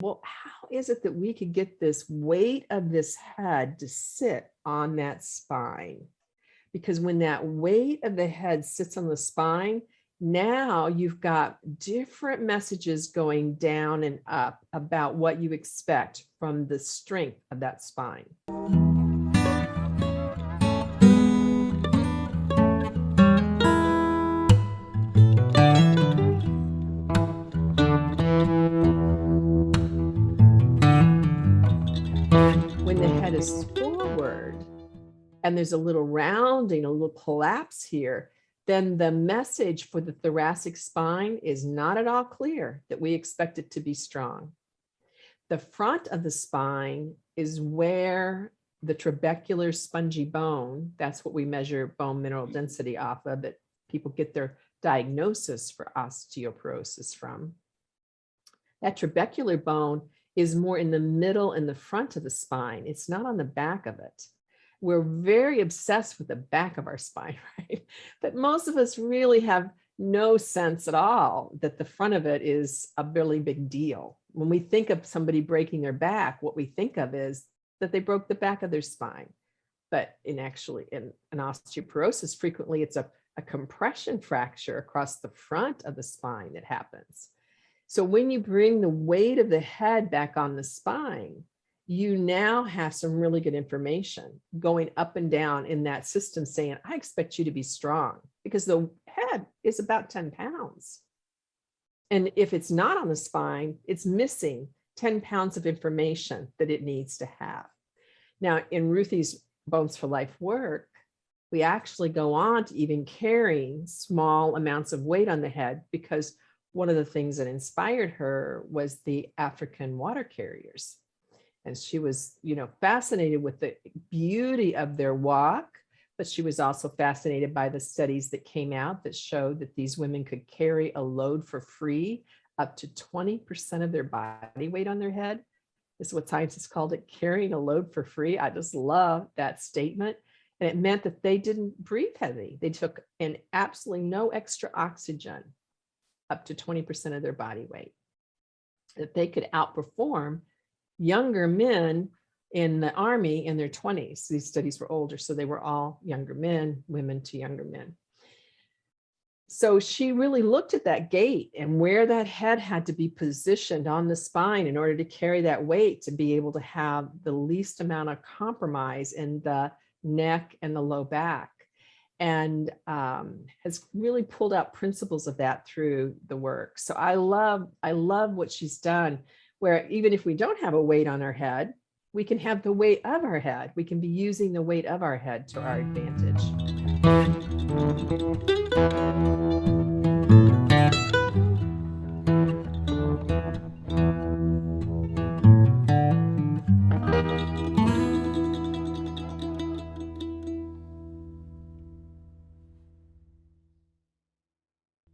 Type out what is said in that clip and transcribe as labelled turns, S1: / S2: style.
S1: well, how is it that we could get this weight of this head to sit on that spine? Because when that weight of the head sits on the spine, now you've got different messages going down and up about what you expect from the strength of that spine. When the head is forward and there's a little rounding, a little collapse here, then the message for the thoracic spine is not at all clear that we expect it to be strong. The front of the spine is where the trabecular spongy bone, that's what we measure bone mineral density off of, that people get their diagnosis for osteoporosis from. That trabecular bone is more in the middle and the front of the spine. It's not on the back of it. We're very obsessed with the back of our spine, right? But most of us really have no sense at all that the front of it is a really big deal. When we think of somebody breaking their back, what we think of is that they broke the back of their spine. But in actually in an osteoporosis, frequently it's a, a compression fracture across the front of the spine that happens. So when you bring the weight of the head back on the spine, you now have some really good information going up and down in that system saying, I expect you to be strong because the head is about 10 pounds. And if it's not on the spine, it's missing 10 pounds of information that it needs to have. Now in Ruthy's Bones for Life work, we actually go on to even carrying small amounts of weight on the head because one of the things that inspired her was the African water carriers. And she was, you know, fascinated with the beauty of their walk, but she was also fascinated by the studies that came out that showed that these women could carry a load for free up to 20% of their body weight on their head. This is what scientists called it, carrying a load for free. I just love that statement. And it meant that they didn't breathe heavy. They took in absolutely no extra oxygen up to 20% of their body weight. That they could outperform younger men in the army in their 20s. These studies were older, so they were all younger men, women to younger men. So she really looked at that gait and where that head had to be positioned on the spine in order to carry that weight to be able to have the least amount of compromise in the neck and the low back and um, has really pulled out principles of that through the work. So I love, I love what she's done, where even if we don't have a weight on our head, we can have the weight of our head. We can be using the weight of our head to our advantage.